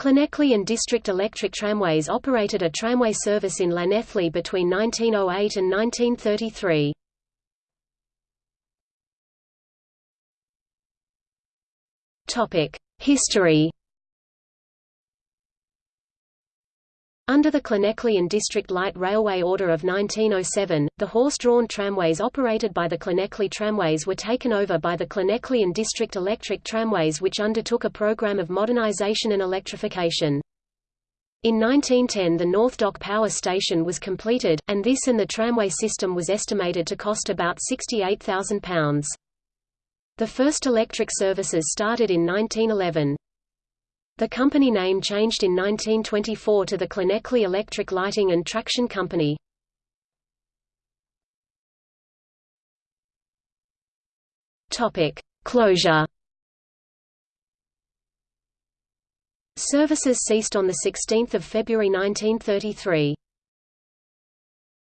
Llanelli and District Electric Tramways operated a tramway service in Llanelli between 1908 and 1933. History Under the Llanelli and District Light Railway Order of 1907, the horse-drawn tramways operated by the Llanelli Tramways were taken over by the Llanelli and District Electric Tramways which undertook a program of modernization and electrification. In 1910 the North Dock Power Station was completed, and this and the tramway system was estimated to cost about £68,000. The first electric services started in 1911. The company name changed in 1924 to the Llanelli Electric Lighting and Traction Company. Topic: Closure. Services ceased on 16 February 1933.